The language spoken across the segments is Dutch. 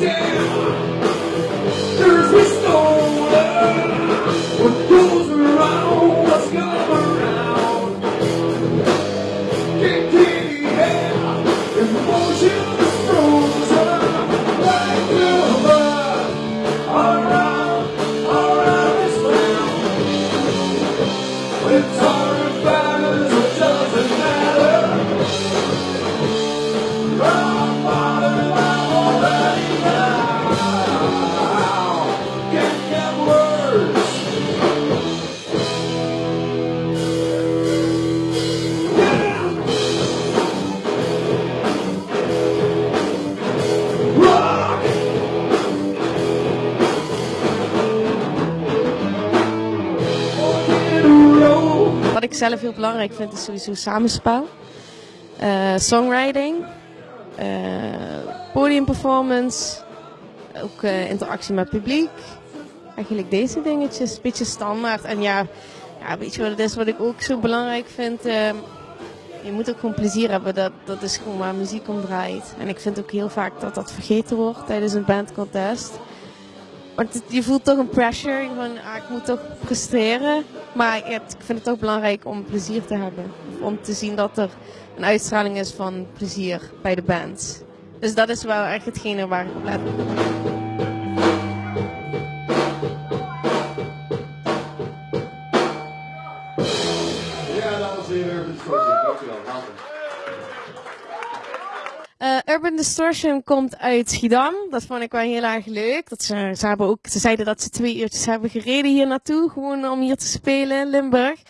Yeah. Ik zelf heel belangrijk vind is sowieso samenspel. Uh, songwriting. Uh, podiumperformance. Ook uh, interactie met publiek. Eigenlijk deze dingetjes. Een beetje standaard. En ja, ja, weet je wat het is wat ik ook zo belangrijk vind? Je moet ook gewoon plezier hebben. Dat, dat is gewoon waar muziek om draait. En ik vind ook heel vaak dat dat vergeten wordt tijdens een bandcontest. Want je voelt toch een pressure. Van, ah, ik moet toch presteren. Maar ik vind het toch belangrijk om plezier te hebben. Om te zien dat er een uitstraling is van plezier bij de band. Dus dat is wel echt hetgene waar ik op let. Ja, dames en heren, dankjewel. Uh, Urban Distortion komt uit Schiedam. Dat vond ik wel heel erg leuk. Dat ze, ze, hebben ook, ze zeiden dat ze twee uurtjes hebben gereden hier naartoe. Gewoon om hier te spelen in Limburg.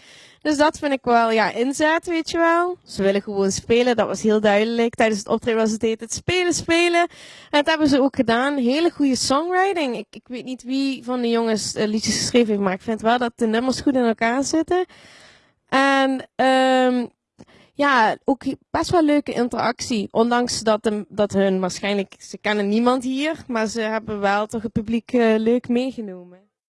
Dus dat vind ik wel, ja, inzet, weet je wel. Ze willen gewoon spelen, dat was heel duidelijk. Tijdens het optreden was het het spelen, spelen. En dat hebben ze ook gedaan. Hele goede songwriting. Ik, ik weet niet wie van de jongens uh, liedjes geschreven heeft, maar ik vind wel dat de nummers goed in elkaar zitten. En um, ja, ook best wel leuke interactie. Ondanks dat, de, dat hun waarschijnlijk, ze kennen niemand hier, maar ze hebben wel toch het publiek uh, leuk meegenomen.